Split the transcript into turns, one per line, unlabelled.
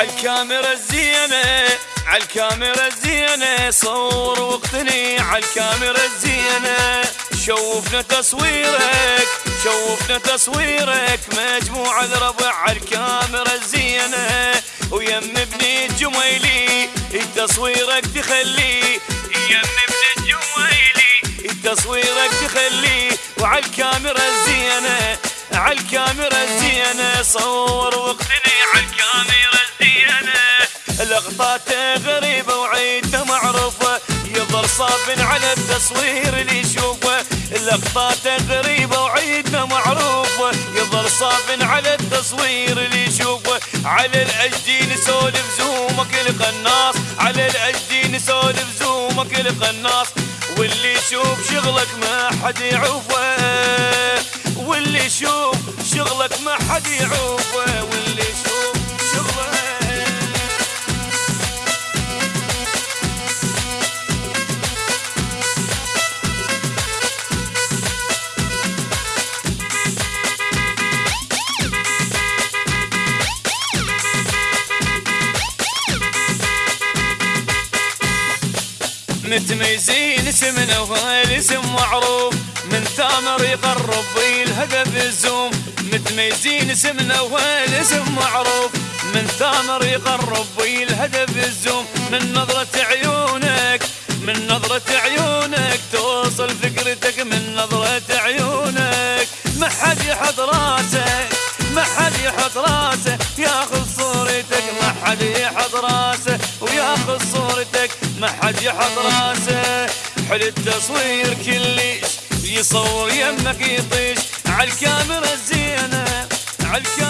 عالكاميرا الزينة عالكاميرا الزينة صور واقتني عالكاميرا الزينة. شوفنا تصويرك شوفنا تصويرك مجموعة الربع عالكاميرا الزينة. ويم ابن الجميلي تصويرك تخلي. يم ابن الجميلي تصويرك تخلي. وعالكاميرا الزينة عالكاميرا الزينة. صور واقتني عالكاميرا الزينة. لقطاته غريبة وعيدته معروفة يظل صاب على التصوير اللي يشوفه. لقطاته غريبة وعيدنا معروفة يظل صاب على التصوير اللي يشوفه. على الأجدي نسولف زومك القناص. على الأجدي نسولف زومك القناص. واللي يشوف شغلك ما حد يعوفه واللي يشوف شغلك ما حد يعوفه متميزين اسمنا والاسم معروف. من ثامر يقرب الهدف الزوم متميزين اسمنا والاسم معروف. من ثامر يقرب الهدف الزوم من نظرة عيونك من نظرة عيونك توصل فكرتك. من نظرة عيونك ما حد يحط راسه ما حد يحط راسه. ياخذ صورتك ما حد يحط راسه. وياخذ صورتك ما حد يحط راسه. حل التصوير كلش. يصور يمك يطيش. عالكاميرا الزينة. عالكاميرا